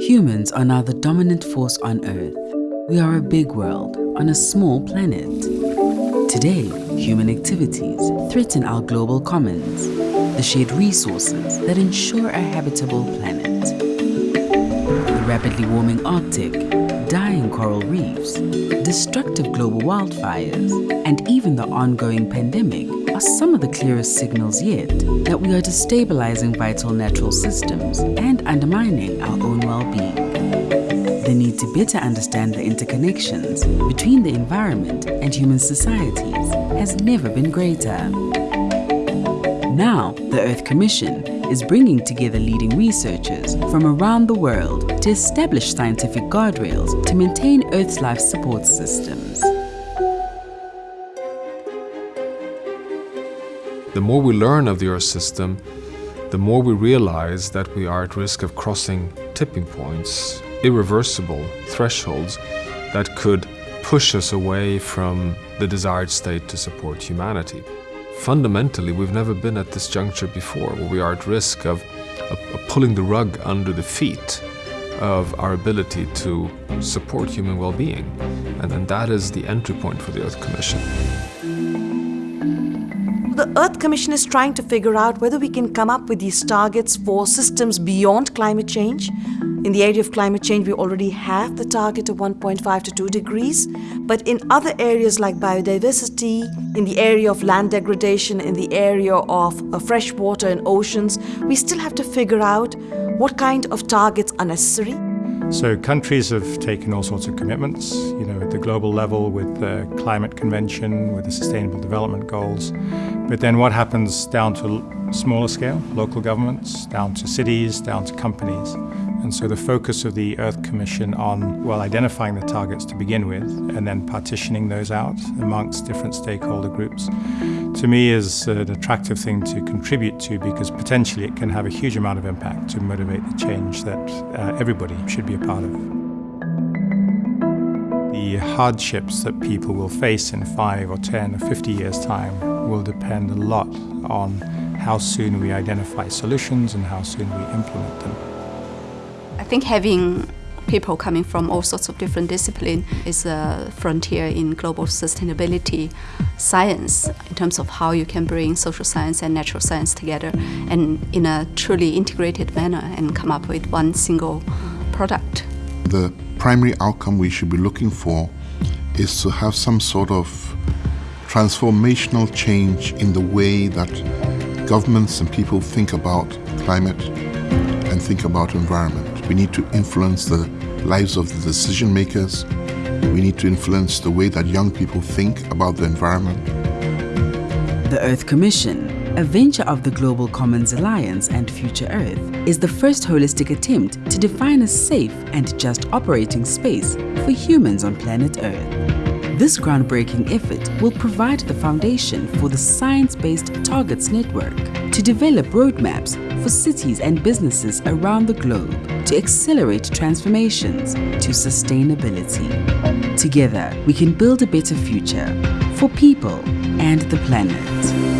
Humans are now the dominant force on Earth. We are a big world on a small planet. Today, human activities threaten our global commons, the shared resources that ensure a habitable planet. The rapidly warming Arctic, dying coral reefs, destructive global wildfires, and even the ongoing pandemic are some of the clearest signals yet that we are destabilizing vital natural systems and undermining our own well-being. The need to better understand the interconnections between the environment and human societies has never been greater. Now, the Earth Commission is bringing together leading researchers from around the world to establish scientific guardrails to maintain Earth's life support systems. The more we learn of the Earth system, the more we realize that we are at risk of crossing tipping points, irreversible thresholds that could push us away from the desired state to support humanity. Fundamentally, we've never been at this juncture before, where we are at risk of, of, of pulling the rug under the feet of our ability to support human well-being. And, and that is the entry point for the Earth Commission. The Earth Commission is trying to figure out whether we can come up with these targets for systems beyond climate change. In the area of climate change, we already have the target of 1.5 to 2 degrees, but in other areas like biodiversity, in the area of land degradation, in the area of uh, fresh water and oceans, we still have to figure out what kind of targets are necessary. So countries have taken all sorts of commitments, you know, at the global level with the climate convention, with the sustainable development goals. But then what happens down to smaller scale, local governments, down to cities, down to companies. And so the focus of the Earth Commission on, well, identifying the targets to begin with and then partitioning those out amongst different stakeholder groups, to me is an attractive thing to contribute to because potentially it can have a huge amount of impact to motivate the change that uh, everybody should be a part of. The hardships that people will face in 5 or 10 or 50 years' time will depend a lot on how soon we identify solutions and how soon we implement them. I think having people coming from all sorts of different disciplines is a frontier in global sustainability science in terms of how you can bring social science and natural science together and in a truly integrated manner and come up with one single product. The primary outcome we should be looking for is to have some sort of transformational change in the way that governments and people think about climate and think about environment. We need to influence the lives of the decision makers. We need to influence the way that young people think about the environment. The Earth Commission, a venture of the Global Commons Alliance and Future Earth, is the first holistic attempt to define a safe and just operating space for humans on planet Earth. This groundbreaking effort will provide the foundation for the Science-Based Targets Network to develop roadmaps for cities and businesses around the globe to accelerate transformations to sustainability. Together, we can build a better future for people and the planet.